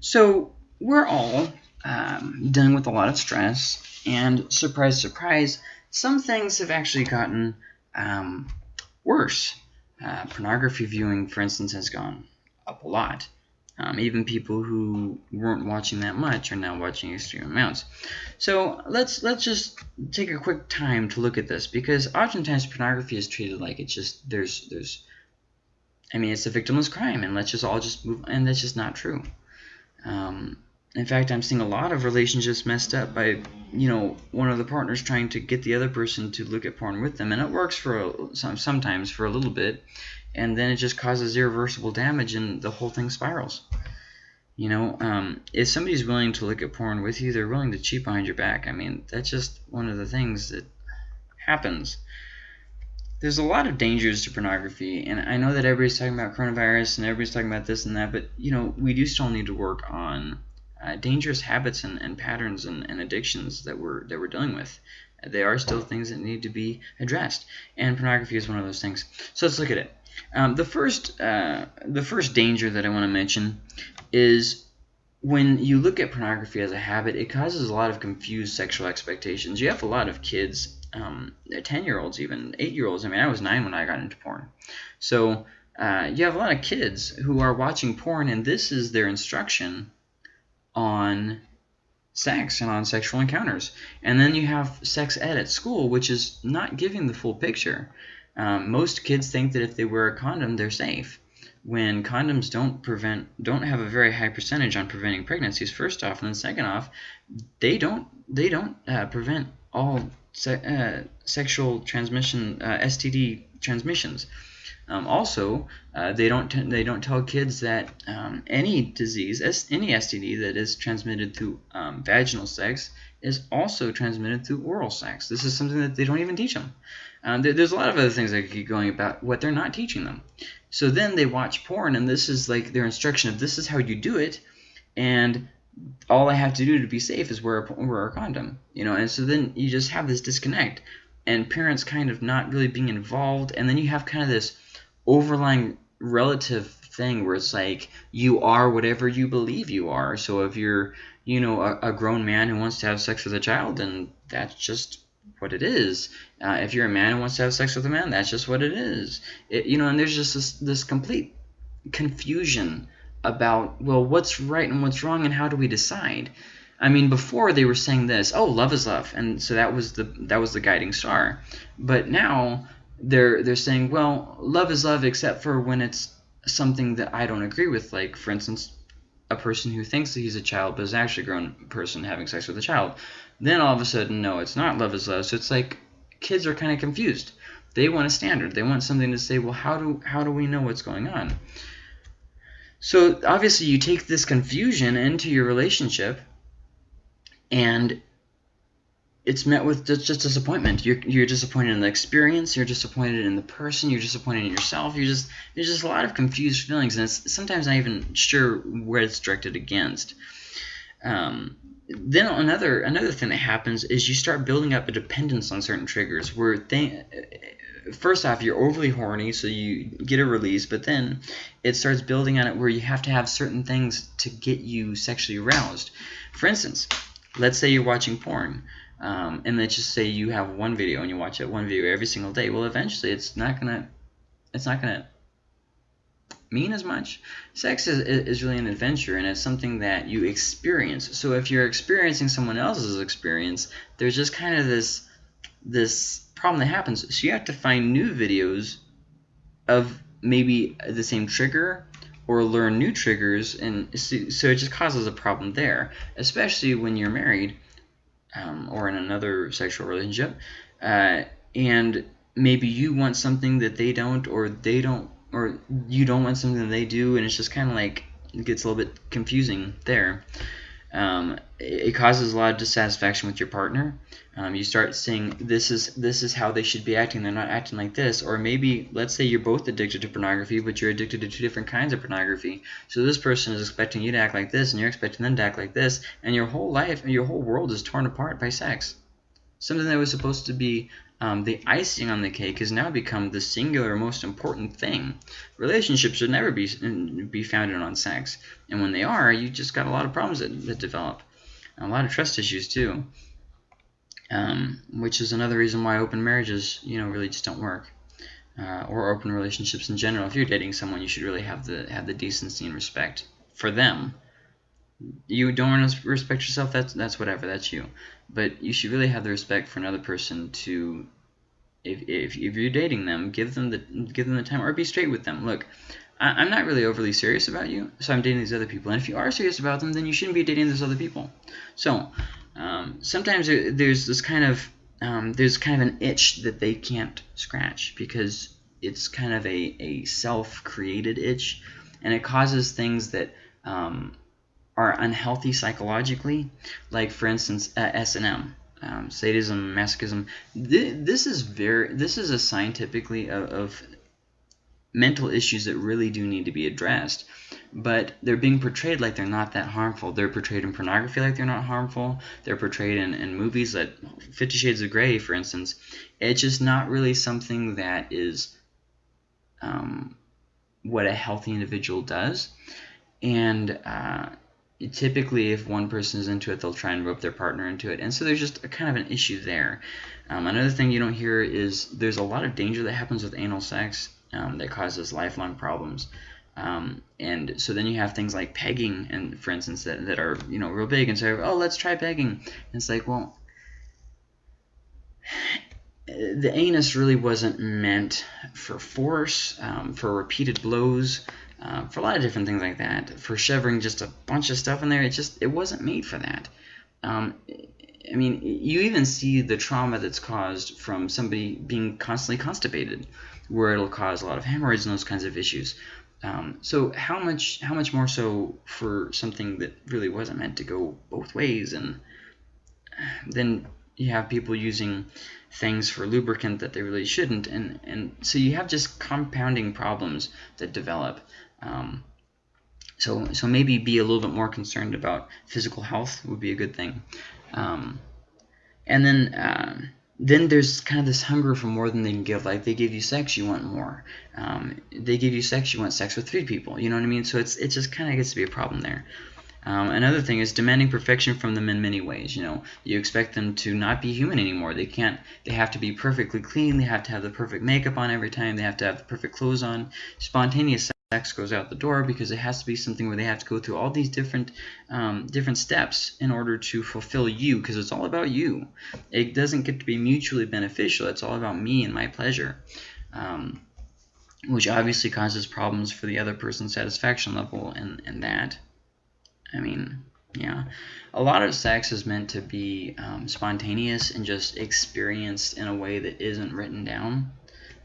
So we're all um, dealing with a lot of stress, and surprise, surprise, some things have actually gotten um, worse. Uh, pornography viewing, for instance, has gone up a lot. Um, even people who weren't watching that much are now watching extreme amounts. So let's let's just take a quick time to look at this because oftentimes pornography is treated like it's just there's there's I mean it's a victimless crime and let's just all just move and that's just not true. Um, in fact, I'm seeing a lot of relationships messed up by, you know, one of the partners trying to get the other person to look at porn with them, and it works for a, sometimes for a little bit, and then it just causes irreversible damage, and the whole thing spirals. You know, um, if somebody's willing to look at porn with you, they're willing to cheat behind your back. I mean, that's just one of the things that happens. There's a lot of dangers to pornography, and I know that everybody's talking about coronavirus and everybody's talking about this and that, but you know, we do still need to work on uh, dangerous habits and, and patterns and, and, addictions that we're that we're dealing with. They are still things that need to be addressed, and pornography is one of those things. So let's look at it. Um, the first uh, the first danger that I want to mention is when you look at pornography as a habit, it causes a lot of confused sexual expectations. You have a lot of kids, um, 10 year olds, even 8 year olds. I mean, I was 9 when I got into porn. So uh, you have a lot of kids who are watching porn, and this is their instruction on sex and on sexual encounters. And then you have sex ed at school, which is not giving the full picture. Um, most kids think that if they wear a condom, they're safe. When condoms don't prevent, don't have a very high percentage on preventing pregnancies. First off, and then second off, they don't they don't uh, prevent all se uh, sexual transmission uh, STD transmissions. Um, also, uh, they don't they don't tell kids that um, any disease, any STD that is transmitted through um, vaginal sex is also transmitted through oral sex. This is something that they don't even teach them. Um, there, there's a lot of other things that keep going about what they're not teaching them. So then they watch porn, and this is like their instruction of this is how you do it, and all I have to do to be safe is wear a, wear a condom, you know. And so then you just have this disconnect, and parents kind of not really being involved, and then you have kind of this overlying relative thing where it's like you are whatever you believe you are. So if you're, you know, a, a grown man who wants to have sex with a child, then that's just what it is. Uh, if you're a man who wants to have sex with a man, that's just what it is. It, you know, and there's just this, this complete confusion about, well, what's right and what's wrong and how do we decide? I mean, before they were saying this, oh, love is love, and so that was the that was the guiding star. But now they're they're saying, well, love is love except for when it's something that I don't agree with. Like, for instance, a person who thinks that he's a child but is actually a grown person having sex with a child. Then all of a sudden, no, it's not love is love. So it's like kids are kind of confused. They want a standard. They want something to say, well, how do how do we know what's going on? So obviously, you take this confusion into your relationship, and it's met with just, just disappointment. You're you're disappointed in the experience. You're disappointed in the person. You're disappointed in yourself. You're just there's just a lot of confused feelings, and it's sometimes not even sure where it's directed against. Um, then another another thing that happens is you start building up a dependence on certain triggers. Where they, first off, you're overly horny, so you get a release, but then it starts building on it where you have to have certain things to get you sexually aroused. For instance, let's say you're watching porn um, and let's just say you have one video and you watch that one video every single day. Well, eventually it's not gonna it's not gonna mean as much. Sex is, is really an adventure and it's something that you experience. So if you're experiencing someone else's experience, there's just kind of this this problem that happens. So you have to find new videos of maybe the same trigger or learn new triggers and so, so it just causes a problem there, especially when you're married um, or in another sexual relationship, uh, and maybe you want something that they don't, or they don't, or you don't want something that they do, and it's just kind of like it gets a little bit confusing there. Um, it causes a lot of dissatisfaction with your partner. Um, you start seeing this is this is how they should be acting. They're not acting like this. Or maybe let's say you're both addicted to pornography, but you're addicted to two different kinds of pornography. So this person is expecting you to act like this, and you're expecting them to act like this, and your whole life, and your whole world is torn apart by sex. Something that was supposed to be um, the icing on the cake has now become the singular most important thing. Relationships should never be be founded on sex, and when they are, you just got a lot of problems that, that develop, a lot of trust issues too. Um, which is another reason why open marriages, you know, really just don't work, uh, or open relationships in general. If you're dating someone, you should really have the have the decency and respect for them you don't respect yourself that's that's whatever that's you. But you should really have the respect for another person to if, if, if you're dating them give them the give them the time or be straight with them. Look I, am not really overly serious about you so I'm dating these other people. And if you are serious about them then you shouldn't be dating those other people. So um, sometimes there's this kind of um, there's kind of an itch that they can't scratch because it's kind of a, a self-created itch. And it causes things that um, are unhealthy psychologically, like for instance uh, S&M, um, sadism, masochism. Th this is very this is a scientifically of, of mental issues that really do need to be addressed but they're being portrayed like they're not that harmful. They're portrayed in pornography like they're not harmful. They're portrayed in, in movies like Fifty Shades of Grey, for instance. It's just not really something that is um, what a healthy individual does. And uh, typically if one person is into it they'll try and rope their partner into it. And so there's just a kind of an issue there. Um, another thing you don't hear is there's a lot of danger that happens with anal sex um, that causes lifelong problems. Um, and so then you have things like pegging and for instance that, that are you know real big and so oh let's try pegging. And it's like well the anus really wasn't meant for force um, for repeated blows uh, for a lot of different things like that. For shoving just a bunch of stuff in there, it just it wasn't made for that. Um, I mean, you even see the trauma that's caused from somebody being constantly constipated, where it'll cause a lot of hemorrhoids and those kinds of issues. Um, so how much how much more so for something that really wasn't meant to go both ways, and then you have people using things for lubricant that they really shouldn't, and and so you have just compounding problems that develop. Um, so, so maybe be a little bit more concerned about physical health would be a good thing. Um, and then, uh, then there's kind of this hunger for more than they can give. Like they give you sex, you want more. Um, they give you sex, you want sex with three people. You know what I mean? So it's it just kind of gets to be a problem there. Um, another thing is demanding perfection from them in many ways. You know, you expect them to not be human anymore. They can't. They have to be perfectly clean. They have to have the perfect makeup on every time. They have to have the perfect clothes on. Spontaneous sex goes out the door because it has to be something where they have to go through all these different um, different steps in order to fulfill you because it's all about you. It doesn't get to be mutually beneficial. It's all about me and my pleasure. Um, which obviously causes problems for the other person's satisfaction level and, and that. I mean, yeah. A lot of sex is meant to be um, spontaneous and just experienced in a way that isn't written down.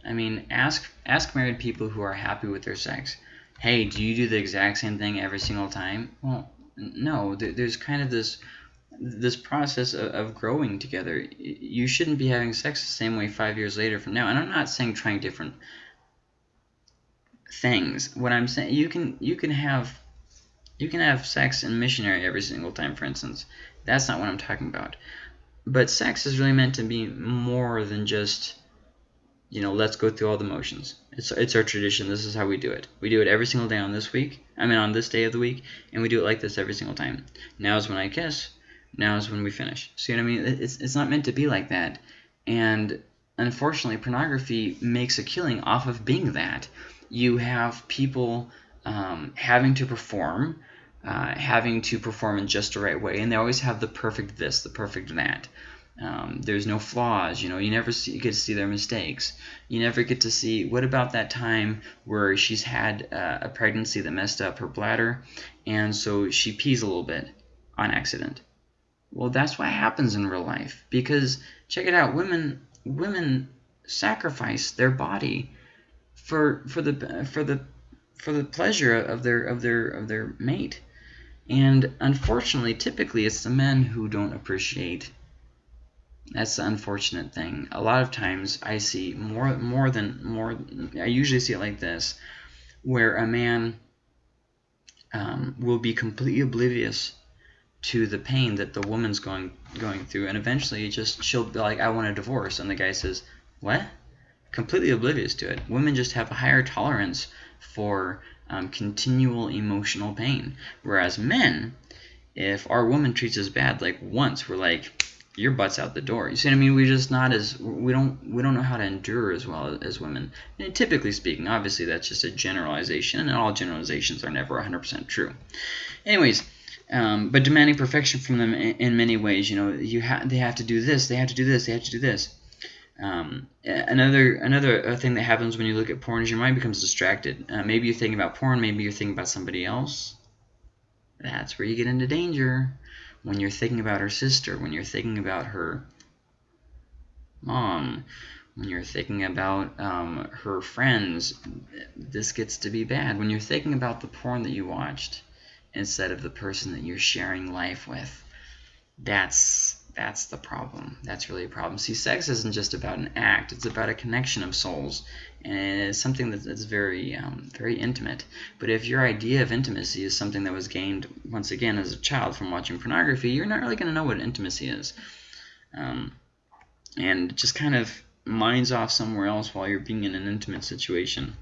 I mean, ask ask married people who are happy with their sex. Hey, do you do the exact same thing every single time? Well, no. There's kind of this this process of, of growing together. You shouldn't be having sex the same way five years later from now. And I'm not saying trying different things. What I'm saying, you can you can have you can have sex in missionary every single time, for instance. That's not what I'm talking about. But sex is really meant to be more than just you know, let's go through all the motions. It's, it's our tradition. This is how we do it. We do it every single day on this week. I mean, on this day of the week. And we do it like this every single time. Now is when I kiss. Now is when we finish. See what I mean? It's, it's not meant to be like that. And unfortunately, pornography makes a killing off of being that. You have people um, having to perform, uh, having to perform in just the right way. And they always have the perfect this, the perfect that. Um, there's no flaws, you know, you never see, get to see their mistakes. You never get to see, what about that time where she's had uh, a pregnancy that messed up her bladder, and so she pees a little bit on accident. Well, that's what happens in real life, because, check it out, women, women sacrifice their body for, for the, for the, for the pleasure of their, of their, of their mate. And unfortunately, typically it's the men who don't appreciate that's the unfortunate thing. A lot of times I see more more than more I usually see it like this where a man um, will be completely oblivious to the pain that the woman's going going through, and eventually just she'll be like, "I want a divorce," and the guy says, "What?" Completely oblivious to it. Women just have a higher tolerance for um, continual emotional pain, whereas men, if our woman treats us bad like once, we're like, your butt's out the door. You see what I mean? We're just not as we don't we don't know how to endure as well as women. And typically speaking, obviously that's just a generalization, and all generalizations are never 100% true. Anyways, um, but demanding perfection from them in, in many ways. You know, you ha they have to do this, they have to do this, they have to do this. Um, another another uh, thing that happens when you look at porn is your mind becomes distracted. Uh, maybe you're thinking about porn, maybe you're thinking about somebody else. That's where you get into danger when you're thinking about her sister, when you're thinking about her mom, when you're thinking about um, her friends, this gets to be bad. When you're thinking about the porn that you watched instead of the person that you're sharing life with, that's that's the problem. That's really a problem. See, sex isn't just about an act. It's about a connection of souls. And it's something that's very, um, very intimate. But if your idea of intimacy is something that was gained, once again, as a child from watching pornography, you're not really going to know what intimacy is. Um, and just kind of minds off somewhere else while you're being in an intimate situation.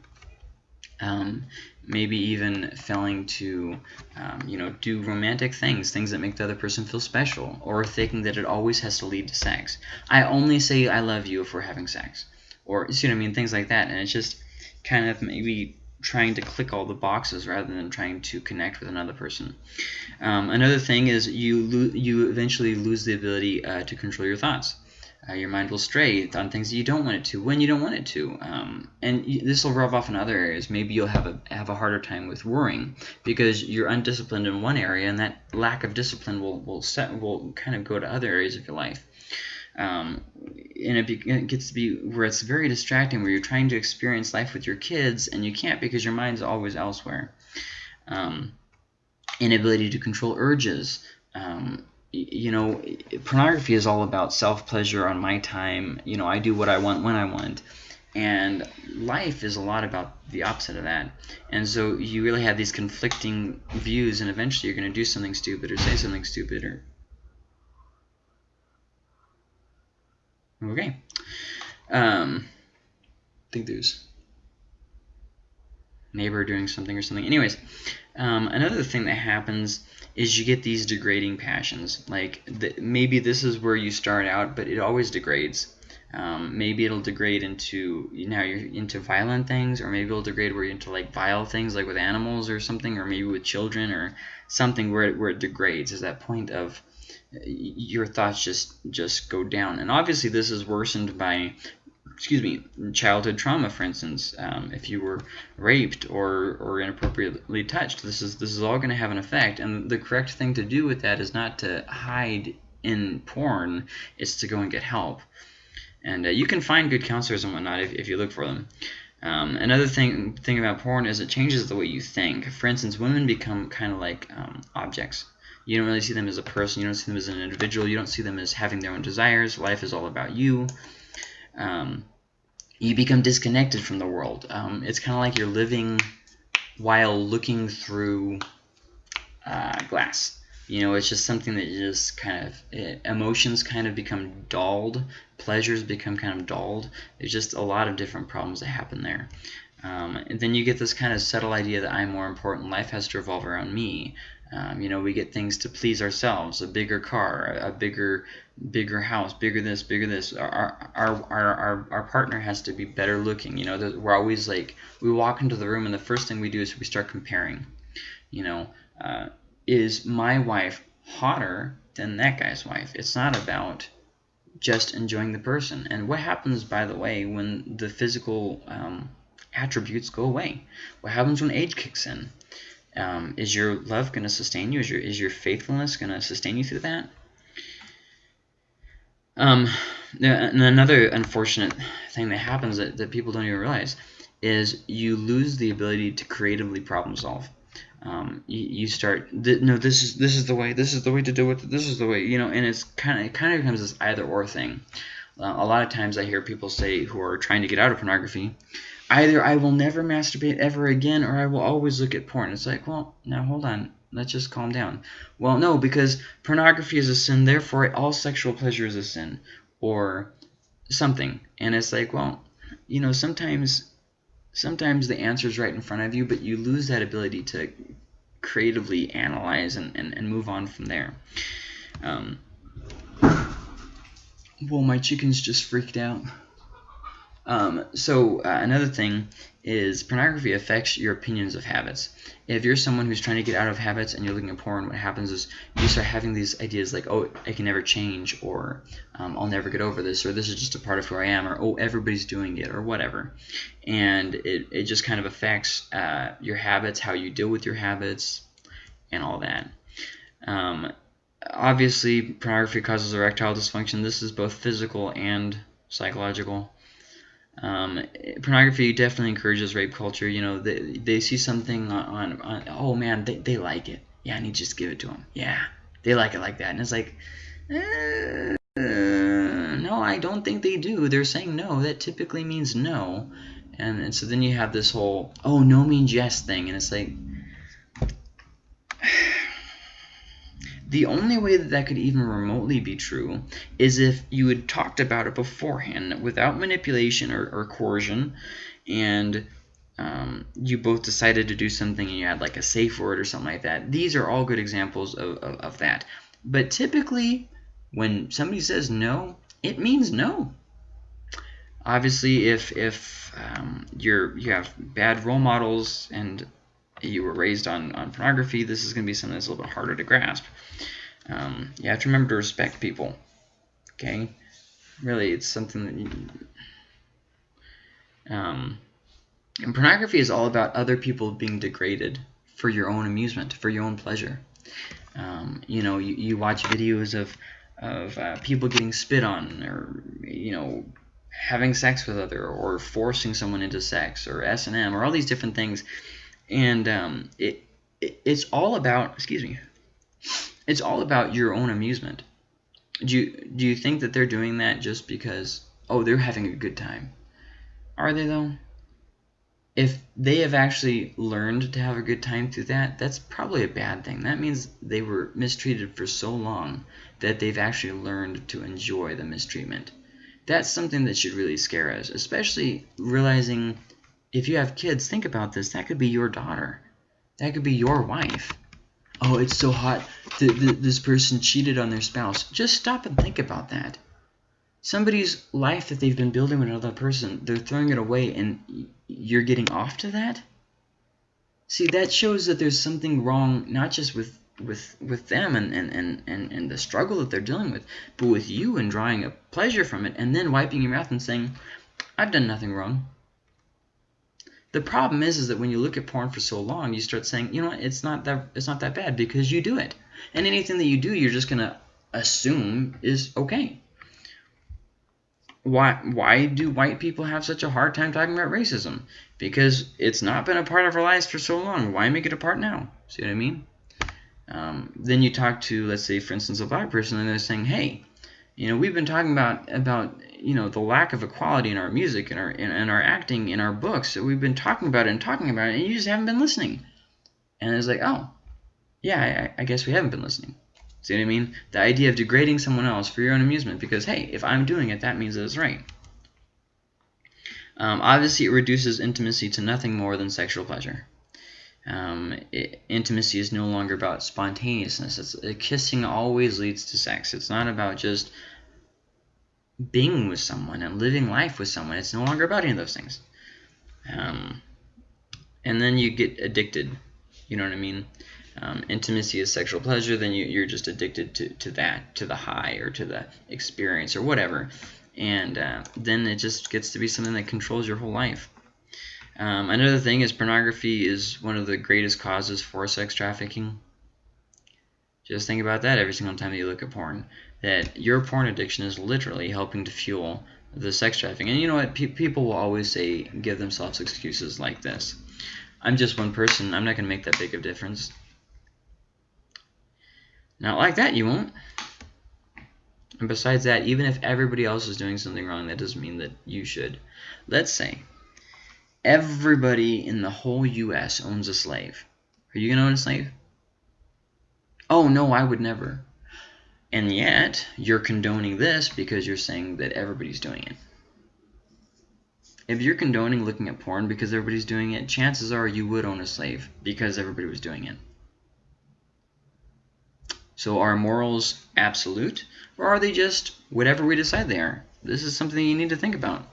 Um, maybe even failing to, um, you know, do romantic things, things that make the other person feel special, or thinking that it always has to lead to sex. I only say I love you if we're having sex, or you see what I mean, things like that, and it's just kind of maybe trying to click all the boxes rather than trying to connect with another person. Um, another thing is you you eventually lose the ability uh, to control your thoughts. Uh, your mind will stray on things that you don't want it to when you don't want it to. Um, and this will rub off in other areas. Maybe you'll have a have a harder time with worrying because you're undisciplined in one area, and that lack of discipline will will set will kind of go to other areas of your life. Um, and it, be, it, gets to be where it's very distracting, where you're trying to experience life with your kids, and you can't because your mind's always elsewhere. Um, inability to control urges. Um, you know, pornography is all about self-pleasure on my time. You know, I do what I want when I want. And life is a lot about the opposite of that. And so you really have these conflicting views, and eventually you're going to do something stupid or say something stupid or... Okay. Um, I think there's neighbor doing something or something. Anyways, um, another thing that happens is you get these degrading passions. Like the, maybe this is where you start out, but it always degrades. Um, maybe it'll degrade into you now you're into violent things, or maybe it'll degrade where you're into like vile things, like with animals or something, or maybe with children or something where it, where it degrades. Is that point of your thoughts just just go down, and obviously this is worsened by excuse me, childhood trauma, for instance, um, if you were raped or, or inappropriately touched, this is this is all going to have an effect. And the correct thing to do with that is not to hide in porn; it's to go and get help. And uh, you can find good counselors and whatnot if, if you look for them. Um, another thing thing about porn is it changes the way you think. For instance, women become kind of like um, objects. You don't really see them as a person. You don't see them as an individual. You don't see them as having their own desires. Life is all about you um, you become disconnected from the world. Um, it's kind of like you're living while looking through uh, glass. You know, it's just something that just kind of it, emotions kind of become dulled, pleasures become kind of dulled. There's just a lot of different problems that happen there. Um, and then you get this kind of subtle idea that I'm more important. Life has to revolve around me. Um, you know, we get things to please ourselves, a bigger car, a bigger bigger house, bigger this, bigger this. Our our our our, our partner has to be better looking. You know, we're always like we walk into the room and the first thing we do is we start comparing. You know, uh, is my wife hotter than that guy's wife? It's not about just enjoying the person. And what happens, by the way, when the physical um, attributes go away? What happens when age kicks in? Um, is your love going to sustain you? Is your is your faithfulness going to sustain you through that? Um, and another unfortunate thing that happens that, that people don't even realize is you lose the ability to creatively problem solve. Um, you, you start th no this is this is the way this is the way to do it this is the way you know and it's kind of it kind of becomes this either or thing. Uh, a lot of times I hear people say who are trying to get out of pornography, either I will never masturbate ever again or I will always look at porn. It's like, well, now hold on. let's just calm down. Well, no, because pornography is a sin, therefore all sexual pleasure is a sin, or something. And it's like, well, you know, sometimes sometimes the answer is right in front of you, but you lose that ability to creatively analyze and, and, and move on from there. Um, well, my chickens just freaked out. Um, so uh, another thing is pornography affects your opinions of habits. If you're someone who's trying to get out of habits and you're looking at porn, what happens is you start having these ideas like, oh, I can never change, or um, I'll never get over this, or this is just a part of who I am, or oh, everybody's doing it, or whatever. And it, it just kind of affects uh, your habits, how you deal with your habits, and all that. Um, obviously, pornography causes erectile dysfunction. This is both physical and psychological. Um, pornography definitely encourages rape culture. You know, they, they see something on, on, on, oh man, they, they like it. Yeah, I need to just give it to them. Yeah, they like it like that. And it's like, uh, no, I don't think they do. They're saying no. That typically means no. And, and so then you have this whole, oh, no means yes thing. And it's like, The only way that that could even remotely be true is if you had talked about it beforehand without manipulation or, or coercion and um, you both decided to do something and you had like a safe word or something like that. These are all good examples of, of, of that. But typically, when somebody says no, it means no. Obviously, if if um, you're you have bad role models and you were raised on, on pornography, this is going to be something that's a little bit harder to grasp. Um, you have to remember to respect people. Okay? Really, it's something that you... Um, and pornography is all about other people being degraded for your own amusement, for your own pleasure. Um, you know, you, you watch videos of, of uh, people getting spit on or, you know, having sex with other or forcing someone into sex or S&M or all these different things and um, it, it it's all about excuse me it's all about your own amusement. Do you do you think that they're doing that just because oh they're having a good time? Are they though? If they have actually learned to have a good time through that that's probably a bad thing. That means they were mistreated for so long that they've actually learned to enjoy the mistreatment. That's something that should really scare us especially realizing if you have kids, think about this. That could be your daughter. That could be your wife. Oh, it's so hot. This person cheated on their spouse. Just stop and think about that. Somebody's life that they've been building with another person, they're throwing it away and you're getting off to that? See, that shows that there's something wrong, not just with with with them and, and, and, and, and the struggle that they're dealing with, but with you and drawing a pleasure from it and then wiping your mouth and saying, I've done nothing wrong. The problem is, is that when you look at porn for so long, you start saying, you know what, it's not that it's not that bad because you do it, and anything that you do, you're just gonna assume is okay. Why why do white people have such a hard time talking about racism? Because it's not been a part of our lives for so long. Why make it a part now? See what I mean? Um, then you talk to, let's say, for instance, a black person, and they're saying, hey, you know, we've been talking about about you know the lack of equality in our music and our in, in our acting in our books. So we've been talking about it and talking about it, and you just haven't been listening. And it's like, oh, yeah, I, I guess we haven't been listening. See what I mean? The idea of degrading someone else for your own amusement because hey, if I'm doing it, that means that it's right. Um, obviously, it reduces intimacy to nothing more than sexual pleasure. Um, it, intimacy is no longer about spontaneousness. It's, uh, kissing always leads to sex. It's not about just being with someone and living life with someone. It's no longer about any of those things. Um, and then you get addicted. You know what I mean? Um, intimacy is sexual pleasure, then you, you're just addicted to, to that, to the high or to the experience or whatever. And uh, then it just gets to be something that controls your whole life. Um, another thing is pornography is one of the greatest causes for sex trafficking. Just think about that every single time that you look at porn. That your porn addiction is literally helping to fuel the sex trafficking. And you know what? Pe people will always say, give themselves excuses like this. I'm just one person. I'm not going to make that big of a difference. Not like that, you won't. And besides that, even if everybody else is doing something wrong, that doesn't mean that you should. Let's say everybody in the whole U.S. owns a slave. Are you going to own a slave? Oh, no, I would never. And yet, you're condoning this because you're saying that everybody's doing it. If you're condoning looking at porn because everybody's doing it, chances are you would own a slave because everybody was doing it. So are morals absolute, or are they just whatever we decide they are? This is something you need to think about.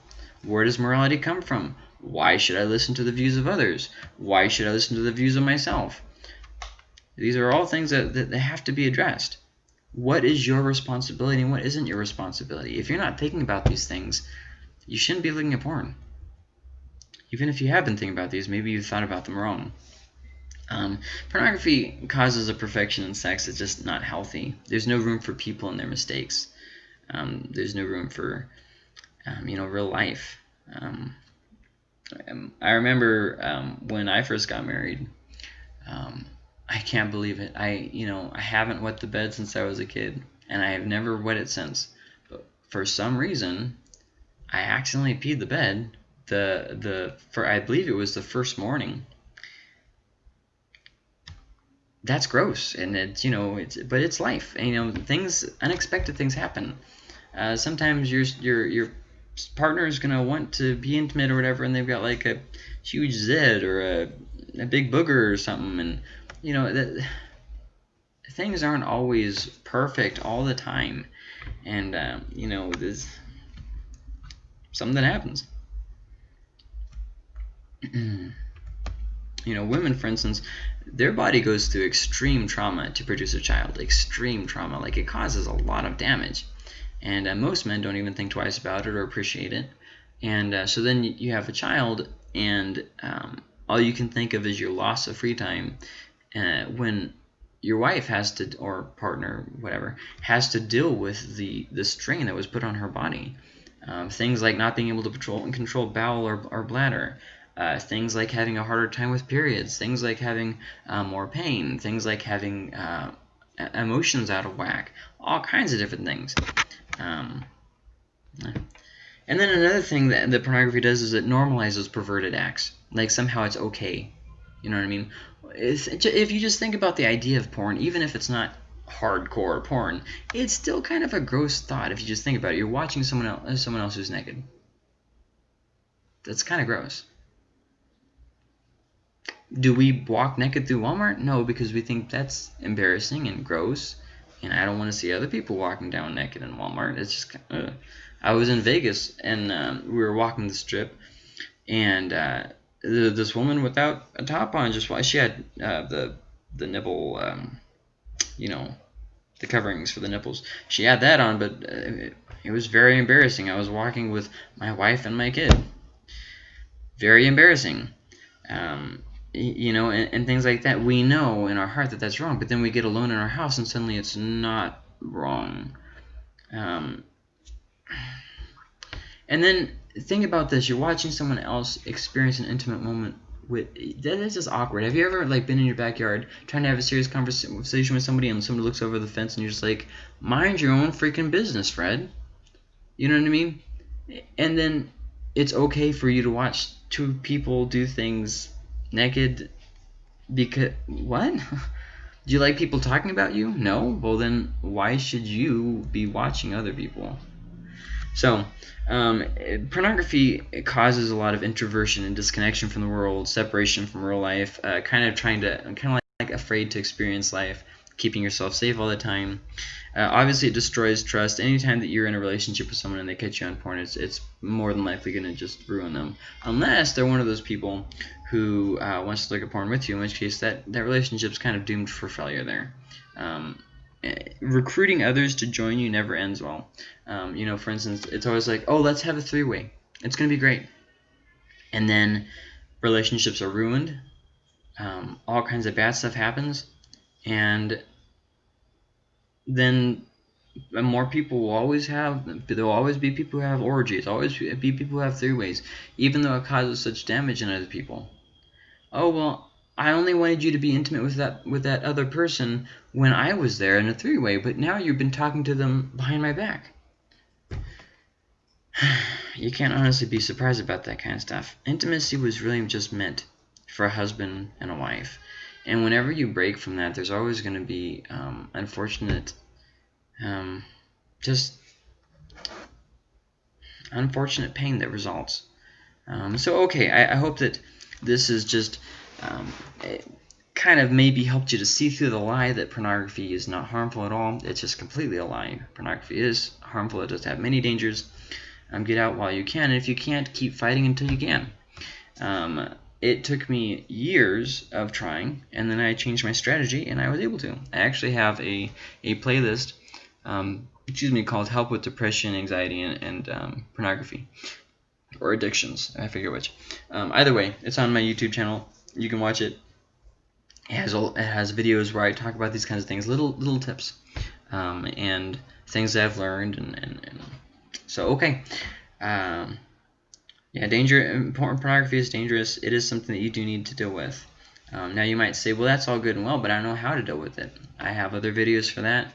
Where does morality come from? Why should I listen to the views of others? Why should I listen to the views of myself? These are all things that, that, have to be addressed. What is your responsibility and what isn't your responsibility? If you're not thinking about these things, you shouldn't be looking at porn. Even if you have been thinking about these, maybe you've thought about them wrong. Um, pornography causes a perfection in sex that's just not healthy. There's no room for people and their mistakes. Um, there's no room for, um, you know, real life. Um, um, I remember um, when I first got married. I can't believe it. I, you know, I haven't wet the bed since I was a kid, and I have never wet it since. But for some reason, I accidentally peed the bed. The the for I believe it was the first morning that's gross and it's you know it's but it's life and, you know things unexpected things happen uh, sometimes your your your partner is gonna want to be intimate or whatever and they've got like a huge zit or a, a big booger or something and you know that things aren't always perfect all the time. And um, you know there's something that happens. You know women for instance their body goes through extreme trauma to produce a child extreme trauma like it causes a lot of damage and uh, most men don't even think twice about it or appreciate it. And uh, so then you have a child and um, all you can think of is your loss of free time uh, when your wife has to or partner whatever has to deal with the the strain that was put on her body. Um, things like not being able to control and control bowel or, or bladder. Uh, things like having a harder time with periods, things like having uh, more pain, things like having uh, emotions out of whack, all kinds of different things. Um, and then another thing that, that pornography does is it normalizes perverted acts. Like somehow it's okay. You know what I mean? It's, if you just think about the idea of porn, even if it's not hardcore porn, it's still kind of a gross thought if you just think about it. You're watching someone else, someone else who's naked. That's kind of gross. Do we walk naked through Walmart? No, because we think that's embarrassing and gross, and I don't want to see other people walking down naked in Walmart. It's just, uh, I was in Vegas and um, we were walking the strip, and uh, this woman without a top on just why she had uh, the the nipple, um, you know, the coverings for the nipples. She had that on, but uh, it, it was very embarrassing. I was walking with my wife and my kid. Very embarrassing. Um, you know, and, and, things like that. We know in our heart that that's wrong, but then we get alone in our house and suddenly it's not wrong. Um, and then think about this: you're watching someone else experience an intimate moment with that is just awkward. Have you ever like been in your backyard trying to have a serious conversation with somebody and somebody looks over the fence and you're just like, mind your own freaking business, Fred. You know what I mean? And then it's okay for you to watch two people do things naked because what? Do you like people talking about you? No? Well then why should you be watching other people? So, um, pornography causes a lot of introversion and disconnection from the world, separation from real life, uh, kind of trying to, kind of like, like afraid to experience life, keeping yourself safe all the time. Uh, obviously, it destroys trust. Anytime that you're in a relationship with someone and they catch you on porn, it's, it's more than likely going to just ruin them. Unless they're one of those people who uh, wants to look at porn with you, in which case that, that relationship's kind of doomed for failure there. Um, eh, recruiting others to join you never ends well. Um, you know, for instance, it's always like, oh, let's have a three-way. It's going to be great. And then relationships are ruined. Um, all kinds of bad stuff happens. And then more people will always have there will always be people who have orgies always be people who have three ways even though it causes such damage in other people. Oh well I only wanted you to be intimate with that with that other person when I was there in a three-way but now you've been talking to them behind my back. You can't honestly be surprised about that kind of stuff. Intimacy was really just meant for a husband and a wife And whenever you break from that, there's always going to be um, unfortunate, um, just unfortunate pain that results. Um, so, okay, I, I, hope that this is just um, kind of maybe helped you to see through the lie that pornography is not harmful at all. It's just completely a lie. Pornography is harmful. It does have many dangers. Um, get out while you can. And if you can't, keep fighting until you can. Um, it took me years of trying, and then I changed my strategy, and I was able to. I actually have a, a playlist, um, excuse me, called Help with Depression, Anxiety, and, and um, Pornography. Or Addictions, I forget which. Um, either way, it's on my YouTube channel. You can watch it. It has, it has videos where I talk about these kinds of things, little little tips, um, and things I've learned, and, and, and so okay. Yeah, danger. Pornography is dangerous. It is something that you do need to deal with. Um, now you might say, well, that's all good and well, but I don't know how to deal with it. I have other videos for that,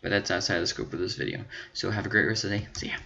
but that's outside the scope of this video. So have a great rest of the day. See ya.